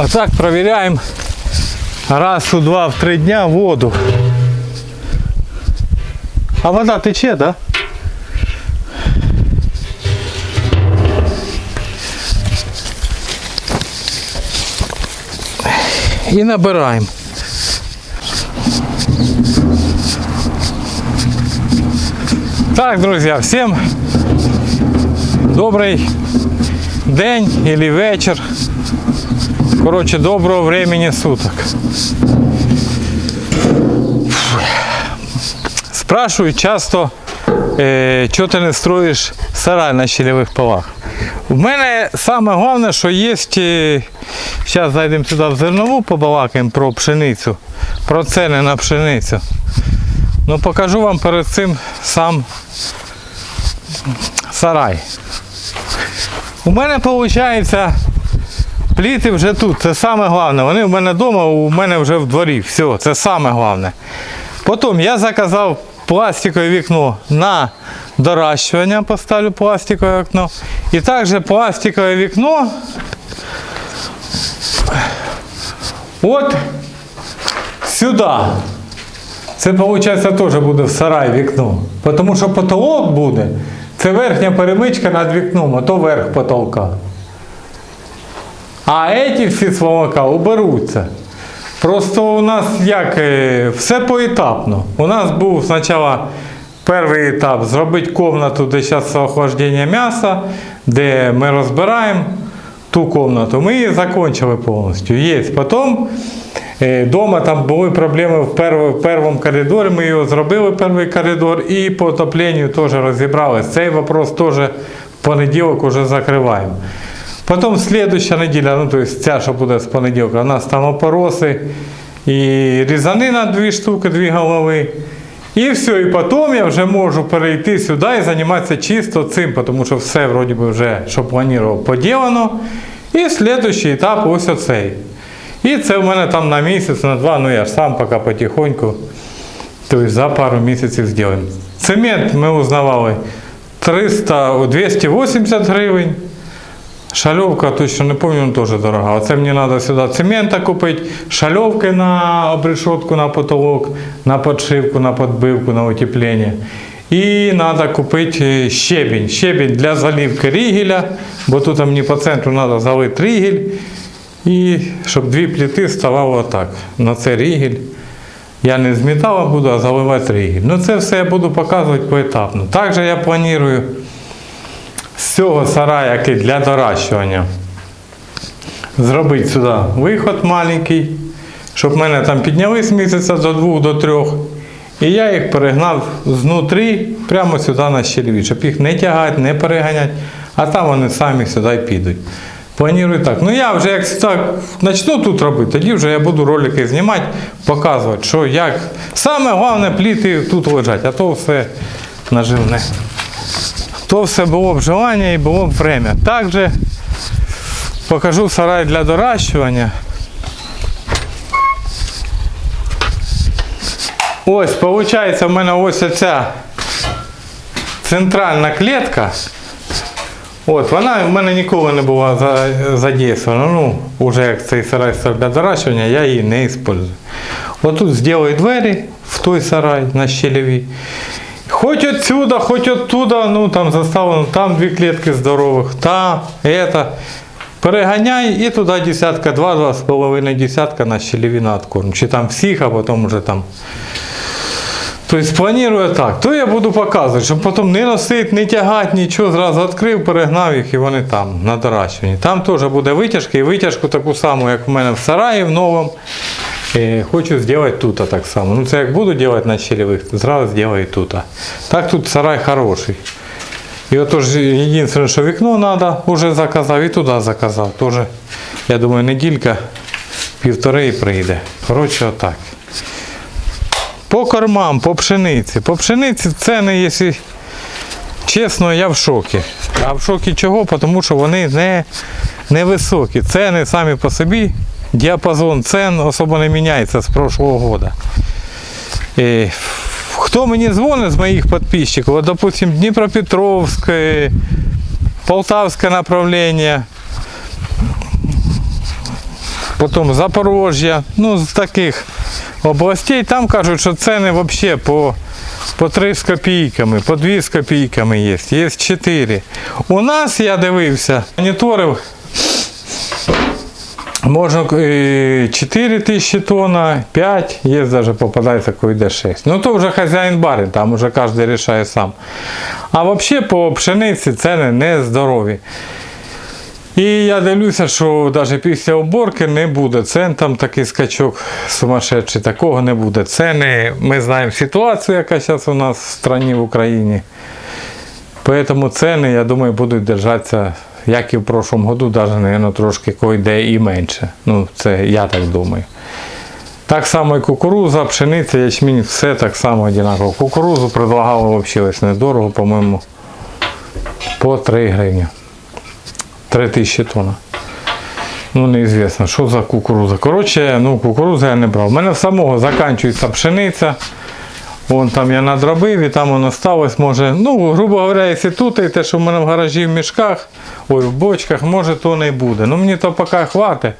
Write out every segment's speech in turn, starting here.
Отак провіряємо раз у два, в три дня воду. А вода тече, да? І набираємо. Так, друзья, всем добрый день или вечер. Короче, доброго времени суток. Спрашивают часто, е, чого ти не строїш сарай на щелевих полах. У мене саме головне, що є. Зараз зайдемо сюди в зернову, побалакаємо про пшеницю, про ціни на пшеницю. Ну покажу вам перед цим сам сарай. У мене виходить, пліти вже тут, це саме головне. Вони в мене вдома, у мене вже в дворі. Все, це саме головне. Потім я заказав пластикове вікно на доращування, поставлю пластикове вікно. І також пластикове вікно. От сюди. Це виходить теж буде в сарай вікно. Тому що потолок буде, це верхня перемичка над вікном, а то верх потолка. А ці всі сволока уберуться. Просто у нас як е, все поетапно. У нас був спочатку перший етап зробити кімнату, де зараз охлаждення м'яса, де ми розбираємо ту кімнату. Ми її закінчили повністю. Є. Потім е, Дома там були проблеми в, в першому коридорі, ми його зробили перший коридор і по отопленню теж розібралися. Цей вопрос теж в понеділок вже закриваємо. Потім слідуща неділя, ну тобто ця, що буде з понеділка, у нас там опороси і різанина дві штуки, дві голови. І все, і потім я вже можу перейти сюди і займатися чисто цим, тому що все вроді би вже, що планував, поділено. І слідущий етап ось оцей. І це в мене там на місяць, на два, ну я ж сам поки потихоньку, тобто за пару місяців зробимо. Цемент ми узнавали 300, 280 гривень. Шальовка, точно не пам'ятаю, теж дорога. Оце мені треба сюди цемента купити, шальовки на обрешетку, на потолок, на подшивку, на подбивку, на утеплення. І треба купити щебінь. Щебінь для заливки рігеля, бо тут мені по центру треба залити рігель. І щоб дві пліти ставало отак. На це рігель. Я не з буду, а заливати рігель. Ну це все я буду показувати поетапно. Також я планую з цього сарая, який для доращування, зробити сюди виход маленький, щоб мене там підняли з місяця до двох, до трьох. І я їх перегнав знутрі прямо сюди на щелеві, щоб їх не тягати, не переганяти, а там вони самі сюди підуть. Планую так. Ну я вже як так почну тут робити, тоді вже я буду ролики знімати, показувати, що як. Саме головне пліти тут лежать, а то все наживне то все було б желання і було б время. Також покажу сарай для доращування. Ось, виходить, в мене ось оця центральна клітка. От, вона в мене ніколи не була за- задействована. Ну, вже як цей сарай для доращування, я її не використовую. Отут зроблю двері в той сарай на щелеві. Хоть отсюда, хоть оттуда, ну там заставлено, там дві клітки здорових, та, это. Переганяй і туди десятка, два, два з половиною десятка на щелеві на откорм. Чи там всіх, а потім вже там. Тобто планую так. То я буду показувати, щоб потім не носити, не тягати, нічого, зразу відкрив, перегнав їх і вони там на доращуванні. Там теж буде витяжка і витяжку таку саму, як в мене в сараї в новому. Е, Хочу зробити тут так само. Ну це як буду робити на щелевих, зразу зроблю тут. Так тут сарай хороший. І отож, єдине, що вікно треба, вже заказав і туди заказав. Тоже, я думаю, неділька, півтори і прийде. Коротше, отак. По кормам, по пшениці. По пшениці ціни, якщо чесно, я в шокі. А в шокі чого? Тому що вони не, не високі. Ціни самі по собі, діапазон цен особо не міняється з прошлого. І хто мені дзвонить з моїх підписчиків, от, допустим, Дніпропетровське, Полтавське направлення, потім Запорожжя, ну з таких областей, там кажуть, що ціни взагалі по, по 3 з копійками, по 2 з копійками є, є 4. У нас, я дивився, моніторив, Можна е, 4 тисячі тонн, 5, є навіть попадається, коли йде 6. Ну то вже хазяїн барин, там вже кожен рішає сам. А взагалі по пшениці ціни не здорові. І я дивлюся, що навіть після уборки не буде цен, там такий скачок сумасшедший, такого не буде. Ціни, ми знаємо ситуацію, яка зараз у нас в країні в Україні. Поэтому ціни, я думаю, будуть держатися, як і в прошлом году, навіть, наверное, трошки койде і менше. Ну, це я так думаю. Так само і кукуруза, пшениця, ячмінь, все так само однаково. Кукурузу предлагали взагалі недорого, по-моєму, по 3 гривні. 3 тисячі тонн. Ну, неізвісно, що за кукуруза. Коротше, ну, кукурузу я не брав. У мене самого закінчується пшениця. Вон там я надробив і там воно сталося, може, ну, грубо говоря, якщо тут і те, що в мене в гаражі в мішках, ой, в бочках, може то не буде. Ну мені то поки хватить.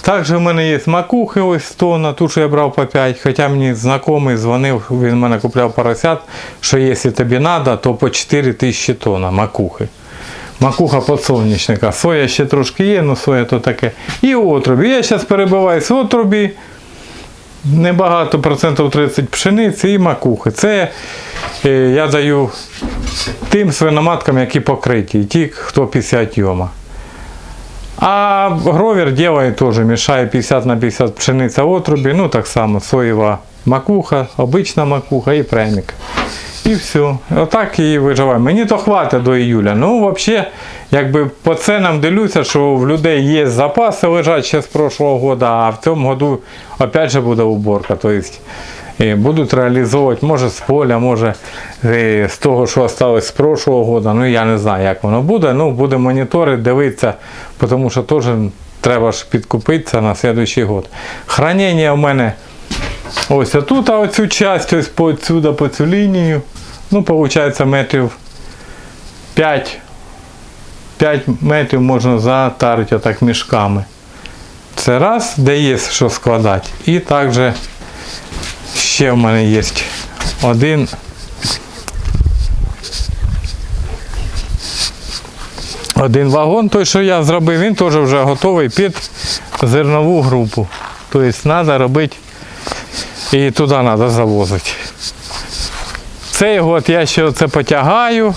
Також в мене є макухи ось тонна, ту, що я брав по 5, хоча мені знайомий дзвонив, він мене купляв поросят, що якщо тобі треба, то по 4 тисячі тонн макухи. Макуха подсолнечника. Соя ще трошки є, але соя то таке. І отрубі. Я зараз перебиваюсь в отрубі. Небагато, процентів 30 пшениці і макухи. Це е, я даю тим свиноматкам, які покриті, ті, хто 50 йома. А гровер делает теж, мішає 50 на 50 пшениця отрубі, ну так само соєва макуха, обична макуха і премік. І все. Отак і виживаємо. Мені то хватить до іюля. Ну, взагалі, якби по ценам дивлюся, що в людей є запаси лежать ще з прошлого года, а в цьому году опять же буде уборка. Тобто будуть реалізовувати, може з поля, може е, з того, що залишилось з прошлого года. Ну я не знаю, як воно буде. Ну, буде моніторити, дивитися, тому що теж треба ж підкупитися на наступний год. Хранення в мене. Ось отут, а оцю часть, ось по сюди, по цю лінію. Ну, виходить, метрів 5. 5 метрів можна затарити отак мішками. Це раз, де є що складати. І також ще в мене є один. Один вагон, той, що я зробив, він теж вже готовий під зернову групу. Тобто треба робити і туди треба завозити. Цей год я ще це потягаю,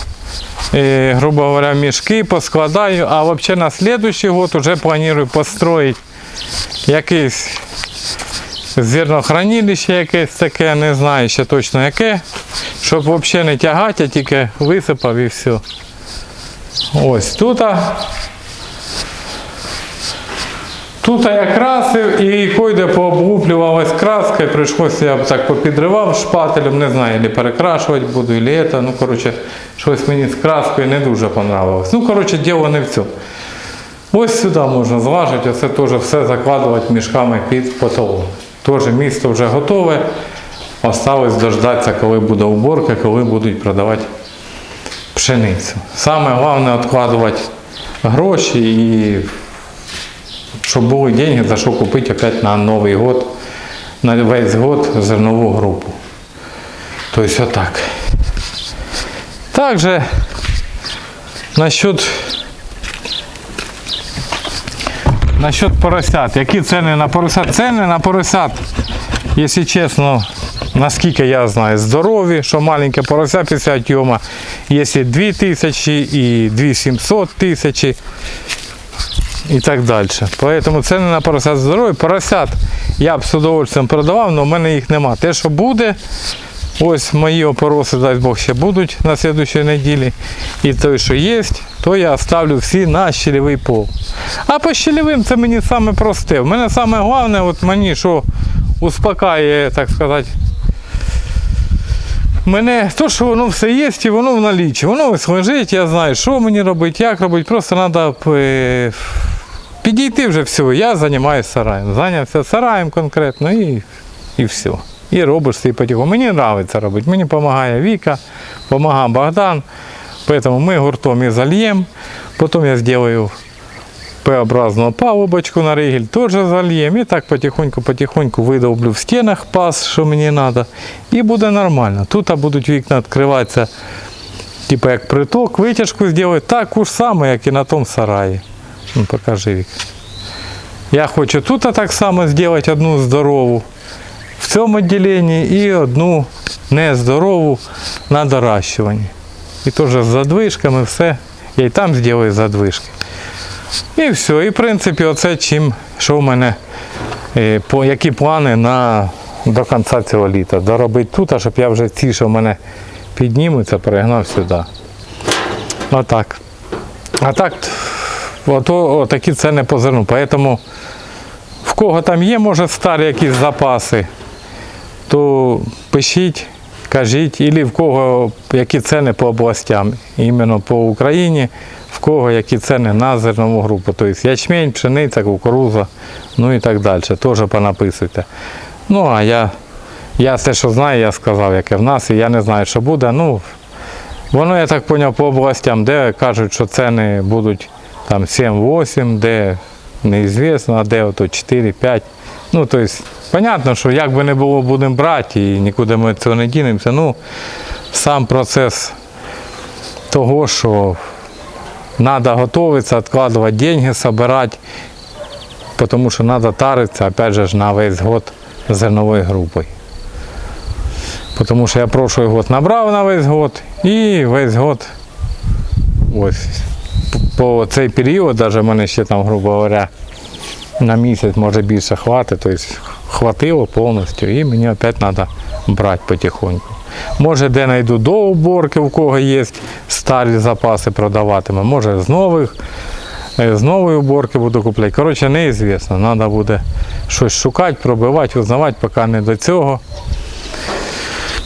і, грубо говоря, мішки поскладаю, а взагалі на наступний год вже планую построїти якийсь зернохранилище якесь таке, не знаю ще точно яке, щоб взагалі не тягати, а тільки висипав і все. Ось тут. Тут я красив і койде пооблуплювалась краска, і прийшлося, я б так попідривав шпателем, не знаю, или перекрашувати буду, или це. Ну, коротше, щось мені з краскою не дуже понравилось. Ну, коротше, діло не в цьому. Ось сюди можна зважити, оце теж все закладувати мішками під потолок. Теж місто вже готове. Осталось дождатися, коли буде уборка, коли будуть продавати пшеницю. Саме головне відкладувати гроші і щоб були деньги, за що купити опять на Новий год, на весь год зернову групу. Тобто отак. Также насчет, насчет поросят. Які ціни на поросят? Ціни на поросят, якщо чесно, наскільки я знаю, здорові, що маленьке порося 50 йома, якщо 2 тисячі і 2700 тисячі і так далі. Поэтому ціни на поросят здорові. Поросят я б з удовольствием продавав, але в мене їх нема. Те, що буде, ось мої опороси, дай Бог, ще будуть на наступній неділі. І той, що є, то я ставлю всі на щелевий пол. А по щелевим це мені саме просте. В мене саме головне, от мені що успокаює, так сказати, Мене то, що воно все є, і воно в налічі. Воно ось лежить, я знаю, що мені робити, як робити. Просто треба підійти вже все. Я займаюся сараєм. Зайнявся сараєм конкретно і, і все. І робиш свій потиху. Мені подобається робити. Мені допомагає Віка, допомагає Богдан. Поэтому ми гуртом і зальємо. Потім я зроблю П-образну палубочку на ригель теж зальємо. І так потихоньку-потихоньку видовблю в стінах пас, що мені треба. І буде нормально. Тут будуть вікна відкриватися, типу як приток, витяжку зробити таку ж саму, як і на тому сараї. Ну, покажи вік. Я хочу тут так само зробити одну здорову в цьому відділенні і одну нездорову на доращуванні. І теж з задвижками все. Я і там зроблю задвижки. І все. І в принципі, оце чим, що в мене, е, по, які плани на, до кінця цього літа. Доробити тут, а щоб я вже ці, що в мене піднімуться, перегнав сюди. Отак. А так, ото, отакі ціни по зерну. Поэтому в кого там є, може, старі якісь запаси, то пишіть, кажіть, і в кого які ціни по областям, іменно по Україні, кого які ціни на зернову групу. Тобто ячмень, пшениця, кукуруза, ну і так далі. Теж понаписуйте. Ну, а я, я те, що знаю, я сказав, яке в нас, і я не знаю, що буде. Ну, Воно, я так зрозумів, по областям, де кажуть, що ціни будуть там 7-8, де неізвісно, а де ото 4-5. Ну, тобто, понятно, що як би не було, будемо брати і нікуди ми цього не дінемося. Ну, сам процес того, що треба готуватися, відкладувати деньги, збирати, тому що треба таритися, опять же, на весь год зерновою групою. Тому що я прошлий год набрав на весь год і весь год ось по цей період, навіть в мене ще там, грубо говоря, на місяць може більше хватить, тобто хватило повністю і мені опять треба брати потихоньку. Може де знайду до уборки, у кого є старі запаси продаватиме, може з нових, е, з нової уборки буду купляти. Коротше, неізвісно, треба буде щось шукати, пробивати, узнавати, поки не до цього.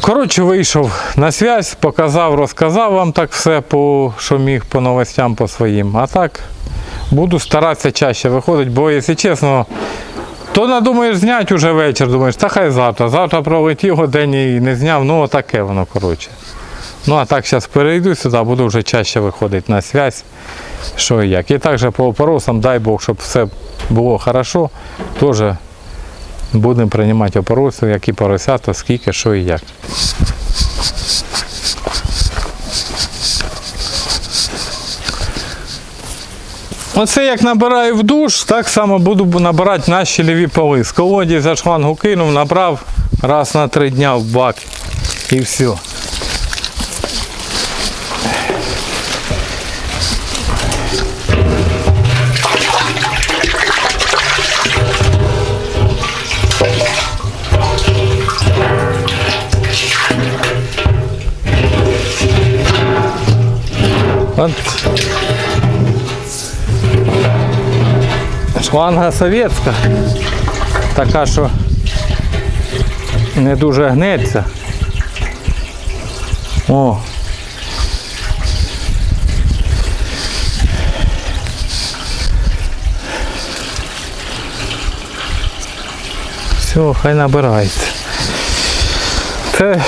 Коротше, вийшов на зв'язь, показав, розказав вам так все, по, що міг по новостям по своїм. А так буду старатися чаще виходити, бо, якщо чесно, то надумаєш зняти вже вечір, думаєш, та хай завтра. Завтра пролетів годин і не зняв, ну отаке воно, коротше. Ну а так зараз перейду сюди, буду вже чаще виходити на зв'язь, що і як. І також по опоросам, дай Бог, щоб все було хорошо, теж будемо приймати опороси, які поросята, скільки, що і як. Оце як набираю в душ, так само буду набирати на щелеві поли. З колоді за шлангу кинув, набрав раз на три дня в бак і все. От. Шланга совєтська, така, що не дуже гнеться. О. Все, хай набирається. Це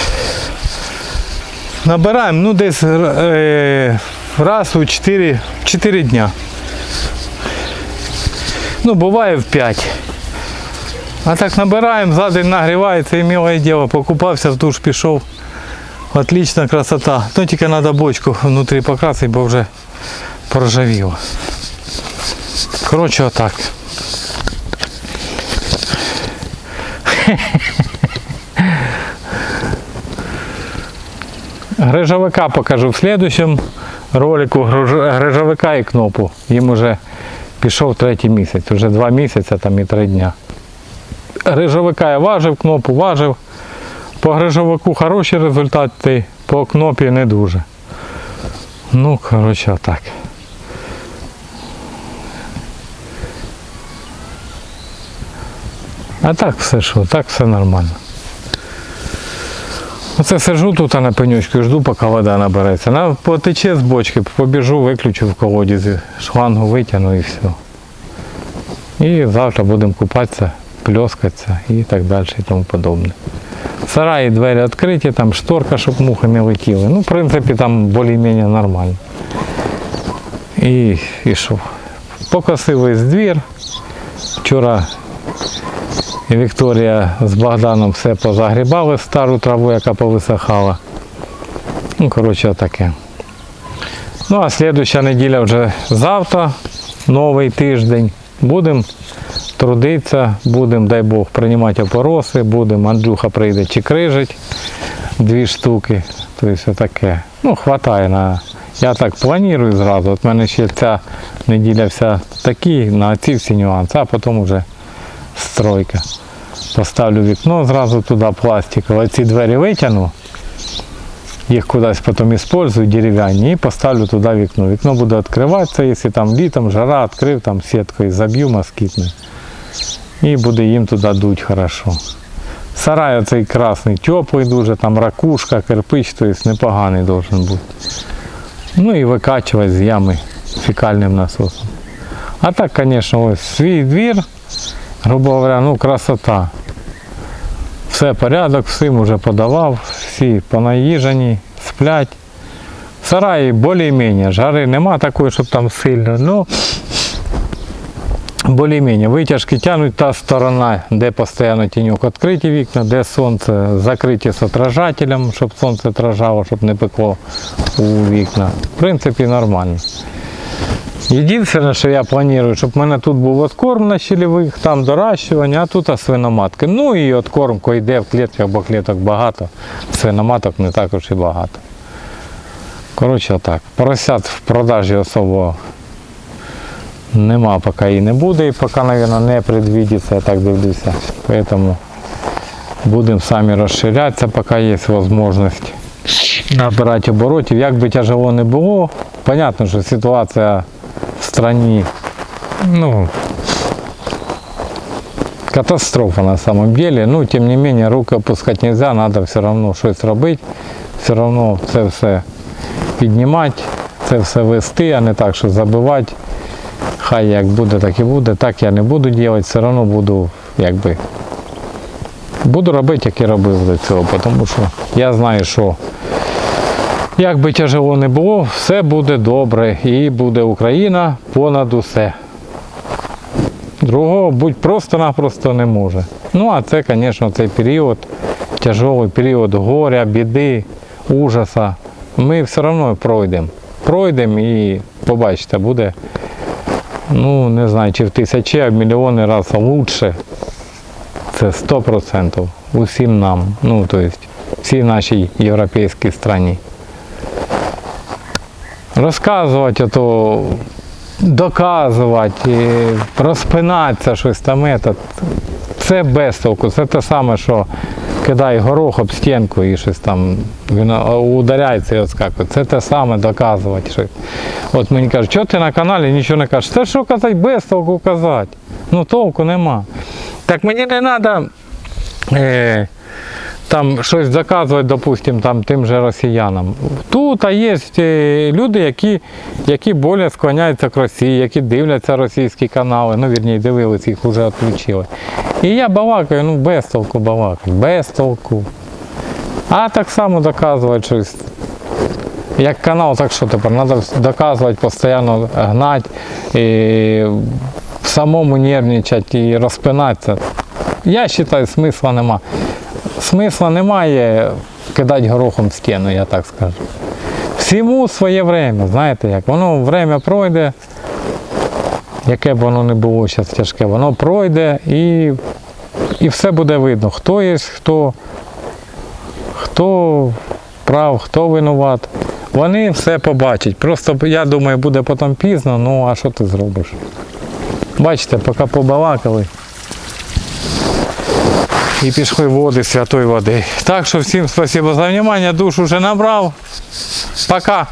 набираємо ну десь е, раз у 4, 4 дня. Ну, буває в 5. А так набираємо, за день нагрівається і милое діло. Покупався, в душ пішов. Отлична красота. Ну тільки треба бочку внутрі покрасити, бо вже поржавіло. Коротше, отак. Грижовика покажу в следующем ролику грижовика і кнопу. Їм уже пішов третій місяць, вже два місяці там і три дня. Грижовика я важив, кнопу важив. По грижовику хороші результати, по кнопі не дуже. Ну, коротше, так. А так все що, так все нормально. Оце сижу тут на пенючку жду, поки вода набереться. Вона потече з бочки, побіжу, виключу в колодязі, шлангу витягну і все. І завтра будемо купатися, пльоскатися і так далі і тому подобне. Сараї двері відкриті, там шторка, щоб мухи не летіли. Ну, в принципі, там більш-менш нормально. І, що? покосив весь двір. Вчора Вікторія з Богданом все позагрібали стару траву, яка повисихала. Ну, коротше, таке. Ну, а слідуща неділя вже завтра, новий тиждень. Будемо трудитися, будемо, дай Бог, приймати опороси, будемо, Андрюха прийде чи крижить дві штуки. Тобто таке. Ну, хватає на. Я так планую зразу. От в мене ще ця неділя вся такі, на ці всі нюанси, а потім вже стройка. Поставлю вікно зразу туди пластикове. Ці двері витягну, їх кудись потім використовую дерев'яні і поставлю туди вікно. Вікно буде відкриватися, якщо там літом жара відкрив, там сіткою заб'ю москітною. І буде їм туди дуть хорошо. Сарай оцей красний, теплий дуже, там ракушка, кирпич, тобто непоганий должен бути. Ну і викачувати з ями фекальним насосом. А так, звісно, ось свій двір, грубо говоря, ну красота. Все порядок, всім вже подавав, всі понаїжені, сплять. Сараї більш-менш, жари нема такої, щоб там сильно. Ну, більш-менш. Витяжки тягнуть та сторона, де постійно тіньок відкриті вікна, де сонце закриті з отражателем, щоб сонце отражало, щоб не пекло у вікна. В принципі, нормально. Єдине, що я планую, щоб в мене тут був откорм на щелевих, там доращування, а тут свиноматки. Ну і откормка йде в клітках, бо кліток багато, свиноматок не також і багато. Коротше, так. Поросят в продажі особо нема, поки і не буде, і поки, мабуть, не предвидиться, я так дивлюся. Тому будемо самі розширятися, поки є можливість набирати оборотів. Як би тяжело не було, понятно, що ситуація стране, ну, катастрофа на самом деле. Ну, тем не менее, руки опускать нельзя, надо все равно щось робити, все равно це все піднімати, це все вести, а не так, що забивати. Хай як буде, так і буде. Так я не буду робити, все одно буду якби. Буду робити, як і робив до цього, тому що я знаю, що як би тяжело не було, все буде добре і буде Україна понад усе. Другого будь просто-напросто не може. Ну а це, звісно, цей період, тяжелий період горя, біди, ужаса. Ми все одно пройдемо. Пройдемо і побачите, буде, ну не знаю, чи в тисячі, а в мільйони разів лучше. Це 100% усім нам, ну тобто всій нашій європейській країні. Розказувати, ото, доказувати, розпинатися щось там. Це без толку. Це те саме, що кидай горох об стінку і щось там він ударяється і відскакує. Це те саме доказувати щось. От мені кажуть, що ти на каналі нічого не кажеш. Це що казати, без толку казати. Ну толку нема. Так мені не треба там щось доказувати, допустим, там, тим же росіянам. Тут а є е, люди, які, які більше склоняються к Росії, які дивляться російські канали, ну вірні, дивились, їх вже відключили. І я балакаю, ну без толку балакаю, без толку. А так само доказувати щось. Як канал, так що тепер? Треба доказувати, постійно гнати, і самому нервничати і розпинатися. Я вважаю, смисла нема. Смисла немає кидати горохом в стіну, я так скажу. Всьому своє время, знаєте як, воно время пройде, яке б воно не було зараз тяжке, воно пройде і, і все буде видно, хто є, хто, хто прав, хто винуват. Вони все побачать. Просто я думаю, буде потім пізно, ну а що ти зробиш? Бачите, поки побалакали. І пішли води святої води. Так що всім спасибо за внимание. Душ уже набрав. Пока.